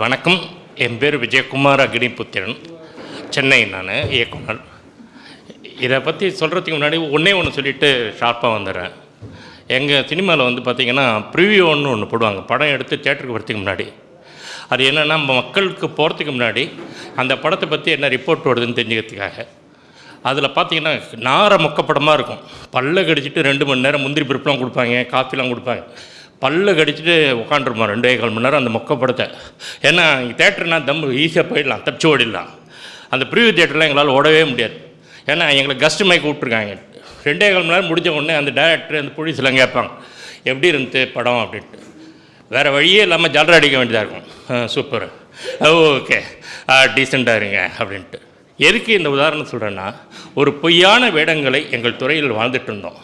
வணக்கம். என் பேர் விஜயகுமார் அக்னிபுத்திரன். சென்னை நான் இயக்குனர். இதை பற்றி சொல்கிறதுக்கு முன்னாடி ஒன்றே ஒன்று சொல்லிவிட்டு ஷார்ப்பாக வந்துடுறேன் எங்கள் சினிமாவில் வந்து பார்த்திங்கன்னா ப்ரிவியூன்னு ஒன்று போடுவாங்க. படம் எடுத்து தேட்டருக்கு போகிறதுக்கு முன்னாடி. அது என்னென்னா மக்களுக்கு போகிறதுக்கு முன்னாடி அந்த படத்தை பற்றி என்ன ரிப்போர்ட் வருதுன்னு தெரிஞ்சுக்கிறதுக்காக. அதில் பார்த்தீங்கன்னா நார மொக்கப்படமாக இருக்கும். பல்ல கடிச்சிட்டு ரெண்டு மணி நேரம் முந்திரி பருப்புலாம் கொடுப்பாங்க காஃபிலாம் கொடுப்பாங்க. பல்லு கடிச்சிட்டு உட்காந்துருப்போம் ரெண்டே கால் மணி நேரம் அந்த மொக்கப்படத்தை ஏன்னா தேட்டர்னா தம் ஈஸியாக போயிடலாம். தப்பிச்சு ஓடிடலாம் அந்த ப்ரீவியூ தேட்டரில் எங்களால் ஓடவே முடியாது. ஏன்னா எங்களை கஸ்ட் மைக் விட்ருக்காங்க ரெண்டே கால் மணி நேரம் முடிஞ்ச உடனே அந்த டேரக்டர் அந்த போலீஸ்லாம் கேட்பாங்க. எப்படி இருந்துச்சு படம்? அப்படின்ட்டு. வேறு வழியே இல்லாமல் ஜாலரா அடிக்க வேண்டியதாக இருக்கும். சூப்பர் ஓகே டீசெண்டாக இருங்க அப்படின்ட்டு. எதுக்கு இந்த உதாரணம் சொல்கிறேன்னா ஒரு பொய்யான வேடங்களை எங்கள் துறையில் வாழ்ந்துட்டு இருந்தோம்.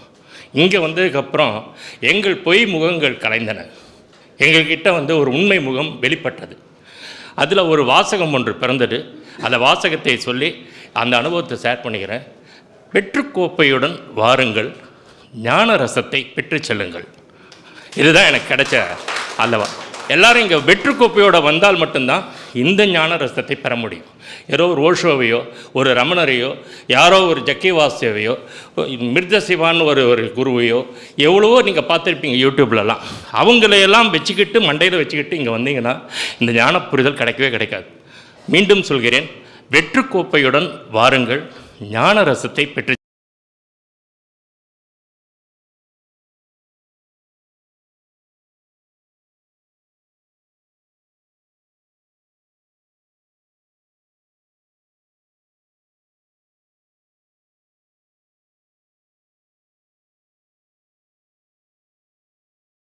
இங்கே வந்ததுக்கப்புறம் எங்கள் பொய் முகங்கள் கலைந்தன. எங்கள்கிட்ட வந்து ஒரு உண்மை முகம் வெளிப்பட்டது. அதில் ஒரு வாசகம் ஒன்று பிறந்தது. அந்த வாசகத்தை சொல்லி அந்த அனுபவத்தை ஷேர் பண்ணிக்கிறேன். வெற்றுக்கோப்பையுடன் வாருங்கள். ஞான ரசத்தை பெற்று செல்லுங்கள். இதுதான் எனக்கு கிடைச்ச அல்லவா? எல்லாரும் இங்கே வெற்றுக்கோப்பையோட வந்தால் மட்டும்தான் இந்த ஞான ரசத்தை பெற முடியும். ஏதோ ஒரு ஓஷோவையோ ஒரு ரமணரையோ யாரோ ஒரு ஜக்கிவாசேவையோ மிருத சிவான்னு ஒரு ஒரு குருவையோ எவ்வளவோ நீங்கள் பார்த்துருப்பீங்க யூடியூப்லலாம். அவங்களையெல்லாம் வச்சுக்கிட்டு மண்டையில் வச்சுக்கிட்டு இங்கே வந்தீங்கன்னா இந்த ஞான புரிதல் கிடைக்கவே கிடைக்காது. மீண்டும் சொல்கிறேன் வெற்றுக்கோப்பையுடன் வாருங்கள் ஞான ரசத்தை பெற்று